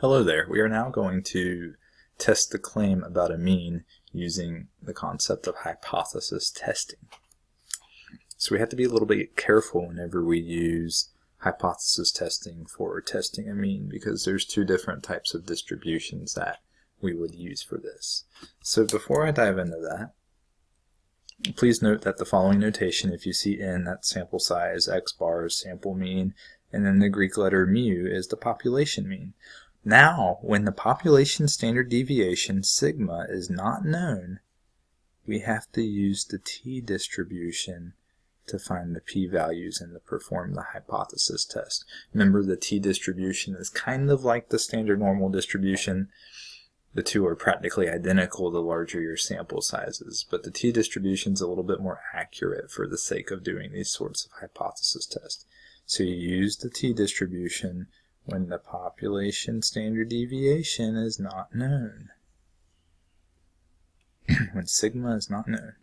Hello there. We are now going to test the claim about a mean using the concept of hypothesis testing. So we have to be a little bit careful whenever we use hypothesis testing for testing a mean because there's two different types of distributions that we would use for this. So before I dive into that, please note that the following notation, if you see n, that's sample size, x bar is sample mean, and then the Greek letter mu is the population mean. Now, when the population standard deviation, sigma, is not known, we have to use the t-distribution to find the p-values and to perform the hypothesis test. Remember, the t-distribution is kind of like the standard normal distribution. The two are practically identical the larger your sample sizes, but the t-distribution is a little bit more accurate for the sake of doing these sorts of hypothesis tests. So you use the t-distribution when the population standard deviation is not known. when sigma is not known.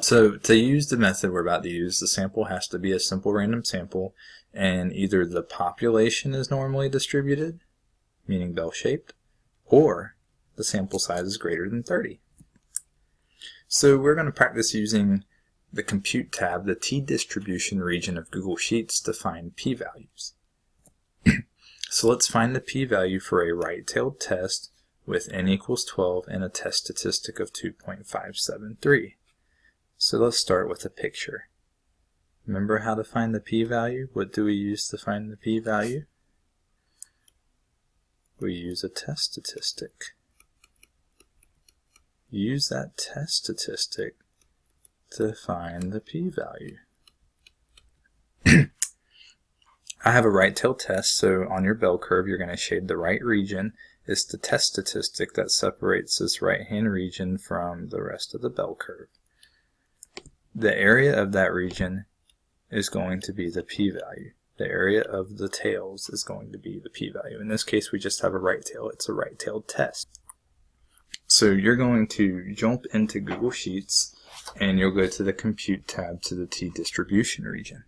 So to use the method we're about to use, the sample has to be a simple random sample and either the population is normally distributed, meaning bell-shaped, or the sample size is greater than 30. So we're going to practice using the Compute tab, the t-distribution region of Google Sheets to find p-values. So let's find the p-value for a right-tailed test with n equals 12 and a test statistic of 2.573. So let's start with a picture. Remember how to find the p-value? What do we use to find the p-value? We use a test statistic. Use that test statistic to find the p-value. I have a right tail test, so on your bell curve you're going to shade the right region. It's the test statistic that separates this right-hand region from the rest of the bell curve. The area of that region is going to be the p-value. The area of the tails is going to be the p-value. In this case we just have a right tail. It's a right-tailed test. So you're going to jump into Google Sheets and you'll go to the Compute tab to the t-distribution region.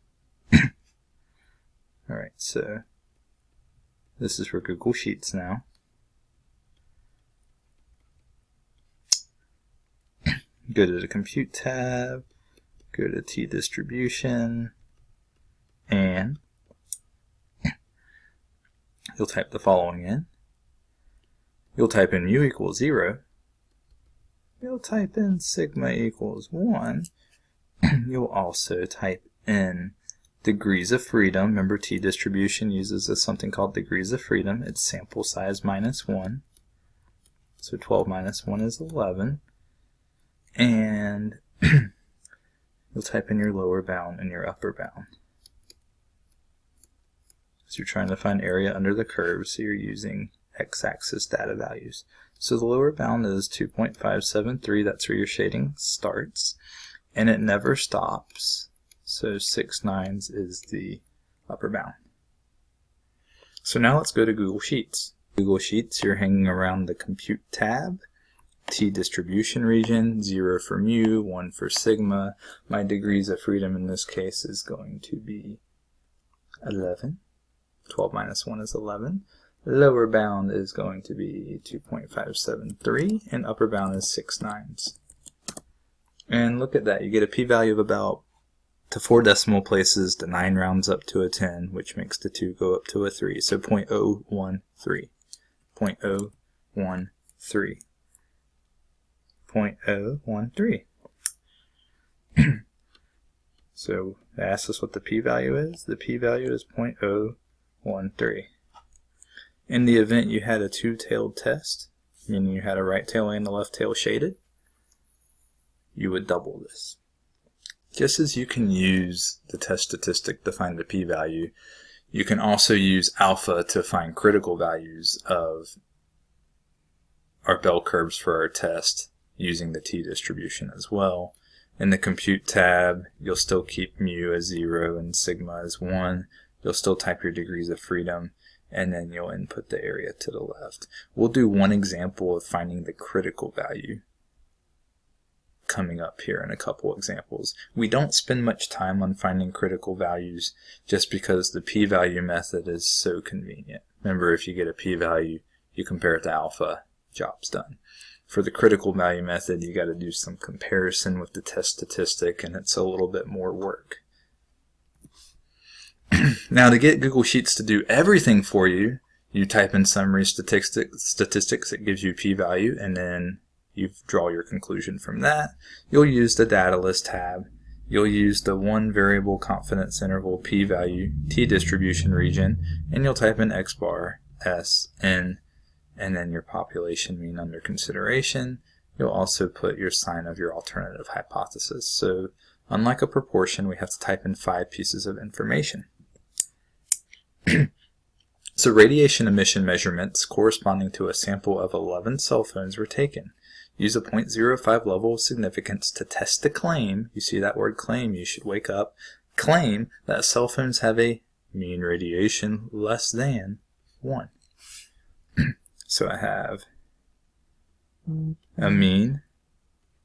Alright, so this is for Google Sheets now. Go to the Compute tab, go to T-Distribution, and you'll type the following in. You'll type in mu equals 0. You'll type in sigma equals 1. you'll also type in degrees of freedom. Remember t distribution uses a, something called degrees of freedom. It's sample size minus 1. So 12 minus 1 is 11. And you'll type in your lower bound and your upper bound. So you're trying to find area under the curve, so you're using x-axis data values. So the lower bound is 2.573, that's where your shading starts, and it never stops so 6 nines is the upper bound. So now let's go to Google Sheets. Google Sheets, you're hanging around the Compute tab, T-distribution region, 0 for mu, 1 for sigma. My degrees of freedom in this case is going to be 11. 12 minus 1 is 11. Lower bound is going to be 2.573, and upper bound is 6 nines. And look at that, you get a p-value of about to four decimal places, the 9 rounds up to a 10, which makes the 2 go up to a 3. So 0.013. 0.013. 0.013. so it asks us what the p-value is. The p-value is 0.013. In the event you had a two-tailed test, meaning you had a right tail and a left tail shaded, you would double this. Just as you can use the test statistic to find the p-value, you can also use alpha to find critical values of our bell curves for our test using the t-distribution as well. In the compute tab, you'll still keep mu as 0 and sigma as 1. You'll still type your degrees of freedom, and then you'll input the area to the left. We'll do one example of finding the critical value coming up here in a couple examples. We don't spend much time on finding critical values just because the p-value method is so convenient. Remember, if you get a p-value, you compare it to alpha, job's done. For the critical value method, you got to do some comparison with the test statistic, and it's a little bit more work. now, to get Google Sheets to do everything for you, you type in summary statistics, statistics it gives you p-value, and then you draw your conclusion from that. You'll use the data list tab. You'll use the one variable confidence interval p-value t-distribution region, and you'll type in x bar, s, n, and then your population mean under consideration. You'll also put your sign of your alternative hypothesis. So unlike a proportion, we have to type in five pieces of information. so radiation emission measurements corresponding to a sample of 11 cell phones were taken. Use a 0.05 level of significance to test the claim, you see that word claim, you should wake up, claim that cell phones have a mean radiation less than 1. so I have a mean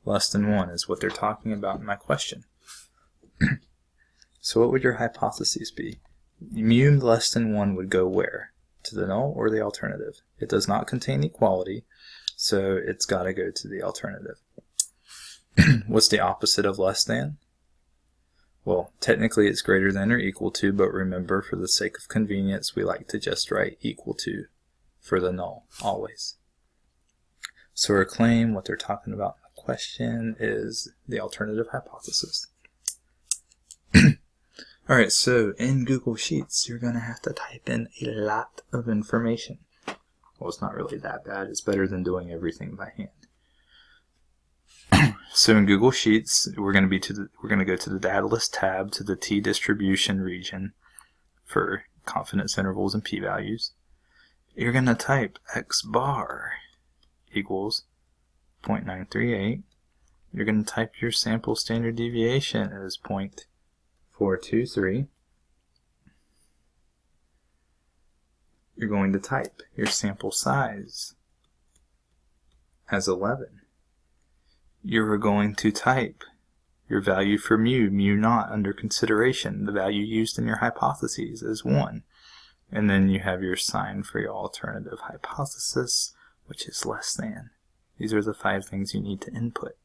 less than 1 is what they're talking about in my question. so what would your hypotheses be? Mu less than 1 would go where? To the null or the alternative? It does not contain equality, so it's got to go to the alternative. What's the opposite of less than? Well, technically it's greater than or equal to, but remember for the sake of convenience we like to just write equal to for the null, always. So our claim, what they're talking about in the question, is the alternative hypothesis. Alright, so in Google Sheets, you're going to have to type in a lot of information. Well, it's not really that bad. It's better than doing everything by hand. so in Google Sheets, we're going to be to the, we're going to go to the data list tab to the t distribution region for confidence intervals and p-values. You're going to type x bar equals 0.938. You're going to type your sample standard deviation as 0.423. you're going to type your sample size as 11. You're going to type your value for mu, mu naught under consideration, the value used in your hypotheses as 1. And then you have your sign for your alternative hypothesis, which is less than. These are the five things you need to input.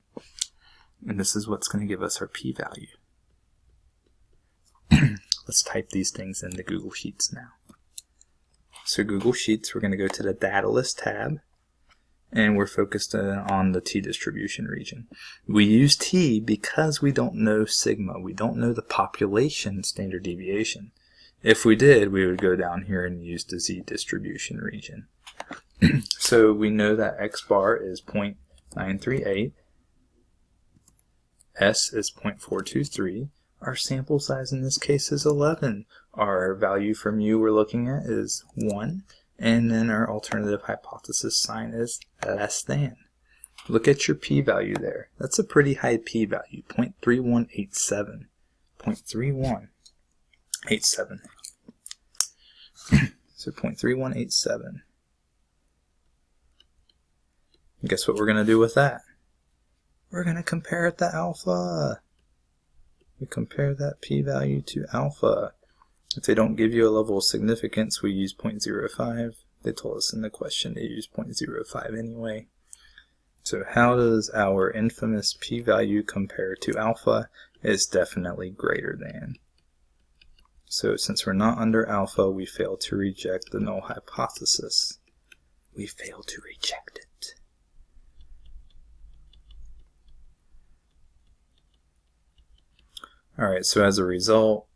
And this is what's going to give us our p-value. Let's type these things into Google Sheets now. So Google Sheets, we're going to go to the Data List tab, and we're focused uh, on the t-distribution region. We use t because we don't know sigma. We don't know the population standard deviation. If we did, we would go down here and use the z-distribution region. so we know that x bar is 0.938, s is 0.423, our sample size in this case is 11. Our value from mu we're looking at is 1. And then our alternative hypothesis sign is less than. Look at your p-value there. That's a pretty high p-value, 0.3187. 0.3187. so 0.3187. Guess what we're going to do with that? We're going to compare it to alpha we compare that p-value to alpha. If they don't give you a level of significance, we use 0.05. They told us in the question to use 0.05 anyway. So how does our infamous p-value compare to alpha? It's definitely greater than. So since we're not under alpha, we fail to reject the null hypothesis. We fail to reject it. Alright, so as a result,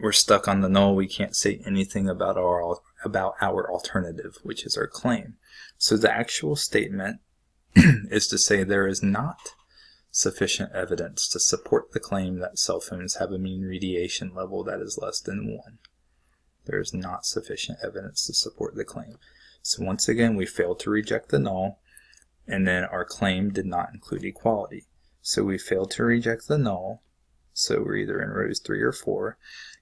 we're stuck on the null. We can't say anything about our about our alternative, which is our claim. So the actual statement is to say there is not sufficient evidence to support the claim that cell phones have a mean radiation level that is less than 1. There is not sufficient evidence to support the claim. So once again, we failed to reject the null, and then our claim did not include equality. So we failed to reject the null, so we're either in rows 3 or 4,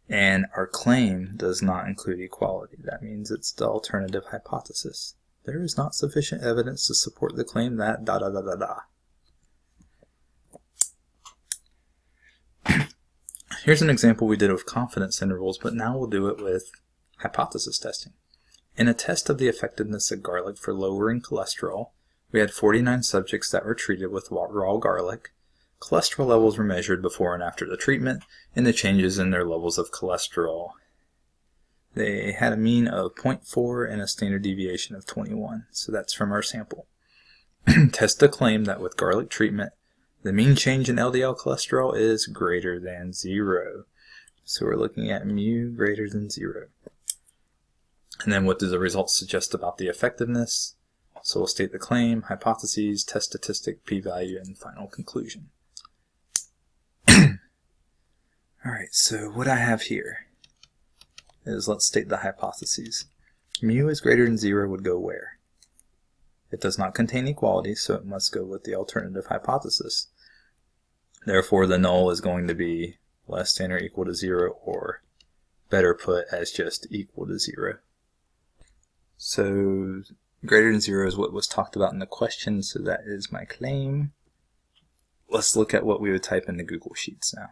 and our claim does not include equality. That means it's the alternative hypothesis. There is not sufficient evidence to support the claim that da da da da da. Here's an example we did with confidence intervals, but now we'll do it with hypothesis testing. In a test of the effectiveness of garlic for lowering cholesterol, we had 49 subjects that were treated with raw garlic Cholesterol levels were measured before and after the treatment, and the changes in their levels of cholesterol. They had a mean of 0.4 and a standard deviation of 21, so that's from our sample. Test the claim that with garlic treatment, the mean change in LDL cholesterol is greater than zero. So we're looking at mu greater than zero. And then what do the results suggest about the effectiveness? So we'll state the claim, hypotheses, test statistic, p-value, and final conclusion. Alright, so what I have here is let's state the hypotheses. Mu is greater than zero would go where? It does not contain equality, so it must go with the alternative hypothesis. Therefore, the null is going to be less than or equal to 0, or better put as just equal to 0. So greater than 0 is what was talked about in the question, so that is my claim. Let's look at what we would type into Google Sheets now.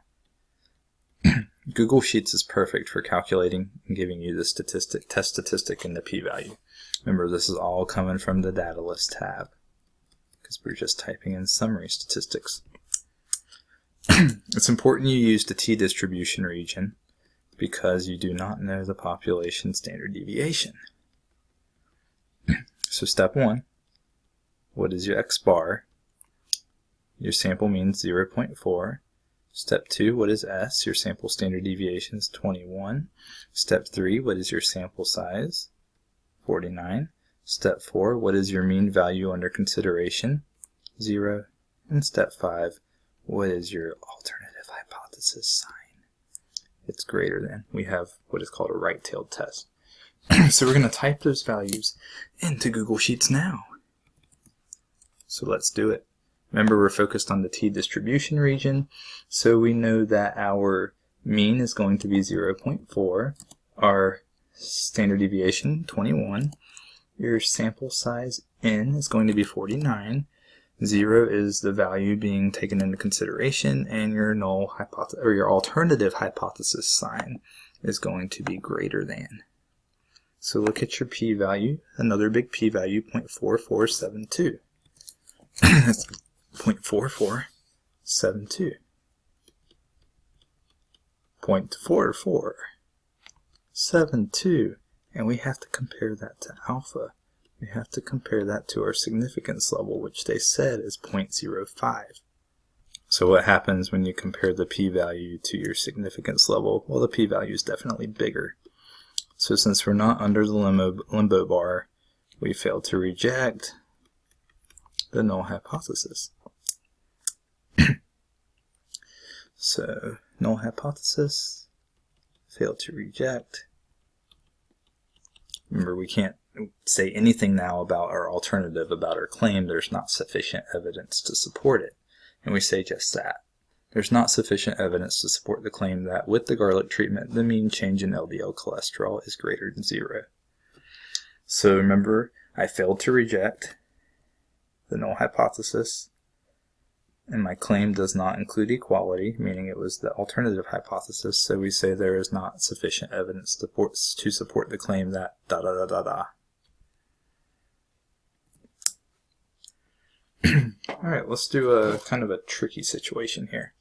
Google Sheets is perfect for calculating and giving you the statistic, test statistic and the p-value. Remember, this is all coming from the Data List tab because we're just typing in summary statistics. it's important you use the t-distribution region because you do not know the population standard deviation. so step one, what is your x bar? Your sample means 0.4. Step 2, what is S? Your sample standard deviation is 21. Step 3, what is your sample size? 49. Step 4, what is your mean value under consideration? 0. And step 5, what is your alternative hypothesis sign? It's greater than. We have what is called a right-tailed test. so we're going to type those values into Google Sheets now. So let's do it. Remember we're focused on the t-distribution region, so we know that our mean is going to be 0.4, our standard deviation 21, your sample size n is going to be 49, Zero is the value being taken into consideration, and your null hypothesis or your alternative hypothesis sign is going to be greater than. So look at your p-value, another big p-value, 0.4472. That's 0.4472. 0.4472. And we have to compare that to alpha we have to compare that to our significance level, which they said is 0.05. So what happens when you compare the p-value to your significance level? Well, the p-value is definitely bigger. So since we're not under the limbo, limbo bar, we fail to reject the null hypothesis. So null hypothesis, fail to reject. Remember, we can't say anything now about our alternative, about our claim, there's not sufficient evidence to support it. And we say just that. There's not sufficient evidence to support the claim that with the garlic treatment, the mean change in LDL cholesterol is greater than zero. So remember, I failed to reject the null hypothesis, and my claim does not include equality, meaning it was the alternative hypothesis, so we say there is not sufficient evidence to support, to support the claim that da da da da da. Alright, let's do a kind of a tricky situation here.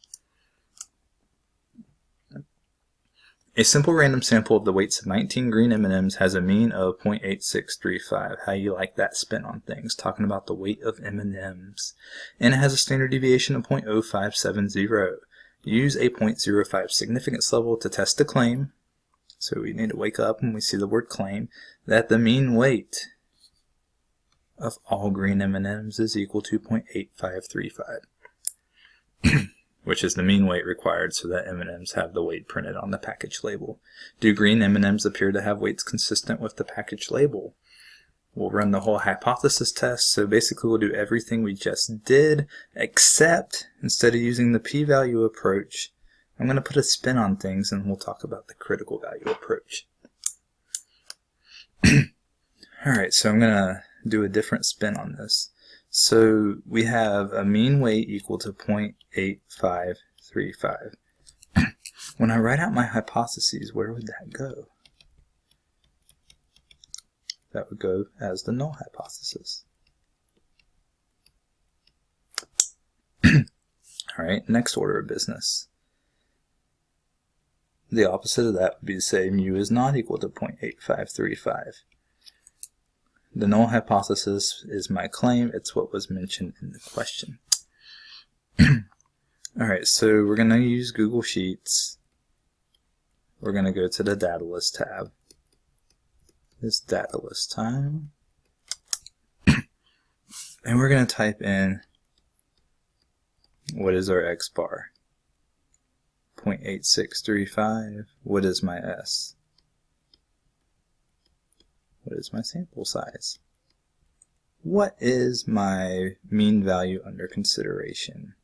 A simple random sample of the weights of 19 green M&Ms has a mean of 0.8635. How you like that spin on things, talking about the weight of M&Ms. And it has a standard deviation of 0.0570. Use a 0.05 significance level to test the claim. So we need to wake up when we see the word claim that the mean weight of all green M&Ms is equal to 0.8535, which is the mean weight required so that M&Ms have the weight printed on the package label. Do green M&Ms appear to have weights consistent with the package label? We'll run the whole hypothesis test, so basically we'll do everything we just did, except instead of using the p-value approach, I'm going to put a spin on things and we'll talk about the critical value approach. Alright, so I'm going to do a different spin on this. So we have a mean weight equal to 0.8535. When I write out my hypotheses, where would that go? That would go as the null hypothesis. All right, next order of business. The opposite of that would be to say mu is not equal to 0.8535. The null hypothesis is my claim. It's what was mentioned in the question. Alright, so we're going to use Google Sheets. We're going to go to the Data List tab. It's Data List time. and we're going to type in what is our X bar? 0.8635. What is my S? What is my sample size? What is my mean value under consideration?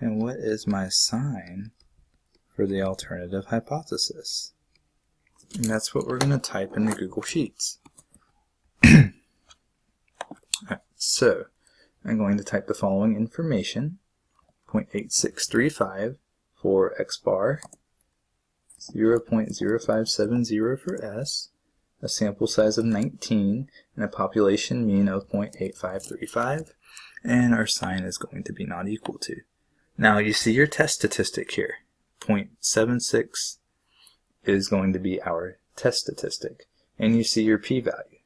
And what is my sign for the alternative hypothesis? And that's what we're going to type in the Google Sheets. so, I'm going to type the following information. 0.8635 for X bar, 0.0570 for S, a sample size of 19, and a population mean of 0.8535, and our sign is going to be not equal to. Now you see your test statistic here. 0.76 is going to be our test statistic. And you see your p-value.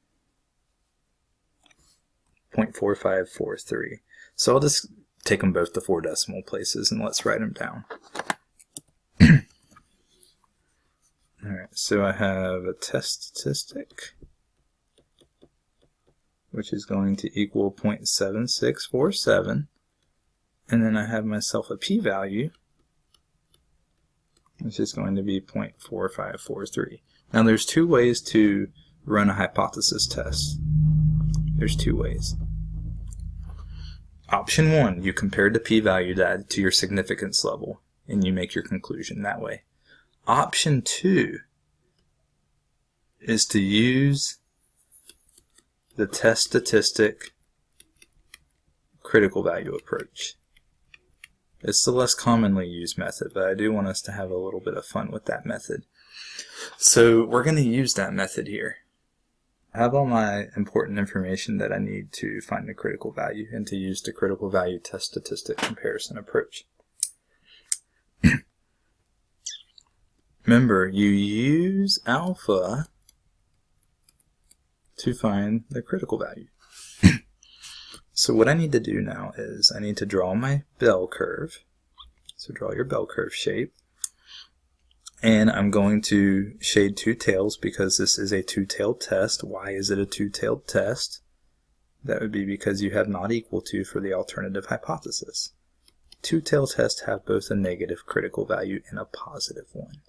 0.4543. So I'll just take them both to four decimal places and let's write them down. Alright, so I have a test statistic which is going to equal 0.7647 and then I have myself a p-value which is going to be 0.4543. Now there's two ways to run a hypothesis test. There's two ways. Option one, you compare the p-value to your significance level and you make your conclusion that way. Option two is to use the test statistic critical value approach. It's the less commonly used method, but I do want us to have a little bit of fun with that method. So we're going to use that method here. I have all my important information that I need to find the critical value and to use the critical value test statistic comparison approach. Remember, you use alpha to find the critical value. So what I need to do now is I need to draw my bell curve. So draw your bell curve shape. And I'm going to shade two tails because this is a two-tailed test. Why is it a two-tailed test? That would be because you have not equal to for the alternative hypothesis. Two-tailed tests have both a negative critical value and a positive one.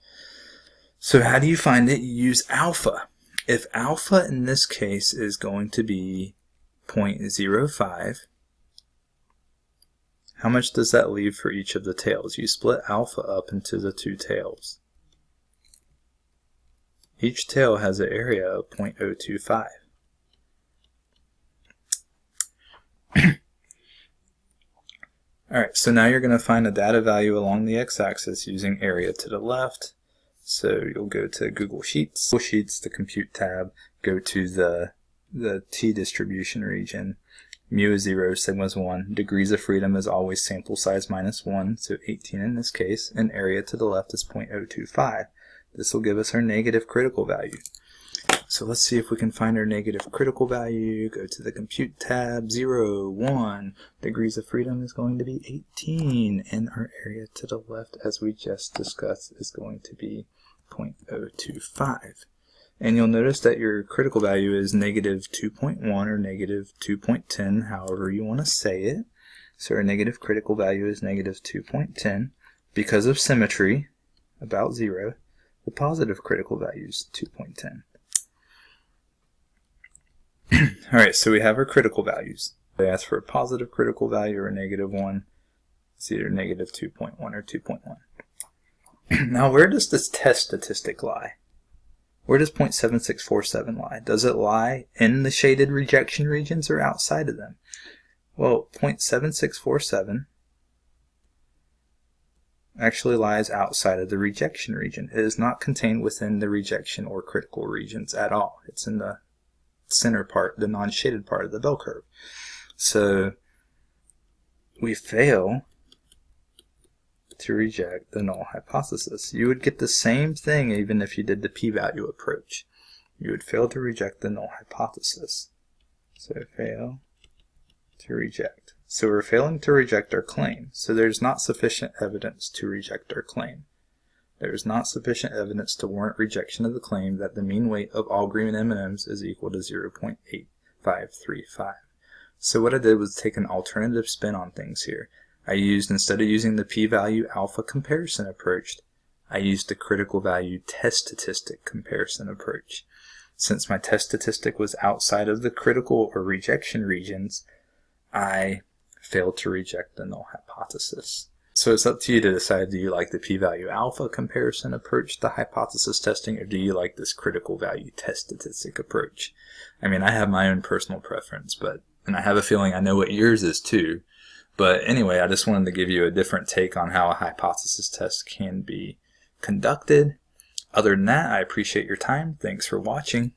So how do you find it? You use alpha. If alpha in this case is going to be 0.05. How much does that leave for each of the tails? You split alpha up into the two tails. Each tail has an area of 0.025. Alright, so now you're going to find a data value along the x-axis using area to the left. So you'll go to Google Sheets, Google Sheets, the Compute tab, go to the the t distribution region. Mu is 0, sigma is 1. Degrees of freedom is always sample size minus 1, so 18 in this case, and area to the left is 0.025. This will give us our negative critical value. So let's see if we can find our negative critical value. Go to the Compute tab, 0, 1. Degrees of freedom is going to be 18, and our area to the left, as we just discussed, is going to be 0.025. And you'll notice that your critical value is negative 2.1 or negative 2.10, however you want to say it. So our negative critical value is negative 2.10. Because of symmetry, about 0, the positive critical value is 2.10. Alright, so we have our critical values. They ask for a positive critical value or a negative 1. It's either negative 2.1 or 2.1. now where does this test statistic lie? Where does 0.7647 lie? Does it lie in the shaded rejection regions or outside of them? Well, 0.7647 actually lies outside of the rejection region. It is not contained within the rejection or critical regions at all. It's in the center part, the non-shaded part of the bell curve. So we fail to reject the null hypothesis. You would get the same thing even if you did the p-value approach. You would fail to reject the null hypothesis. So fail to reject. So we're failing to reject our claim. So there's not sufficient evidence to reject our claim. There is not sufficient evidence to warrant rejection of the claim that the mean weight of all green M&Ms is equal to 0.8535. So what I did was take an alternative spin on things here. I used, instead of using the p-value alpha comparison approach, I used the critical value test statistic comparison approach. Since my test statistic was outside of the critical or rejection regions, I failed to reject the null hypothesis. So it's up to you to decide do you like the p-value alpha comparison approach to hypothesis testing or do you like this critical value test statistic approach? I mean, I have my own personal preference, but and I have a feeling I know what yours is too. But anyway, I just wanted to give you a different take on how a hypothesis test can be conducted. Other than that, I appreciate your time. Thanks for watching.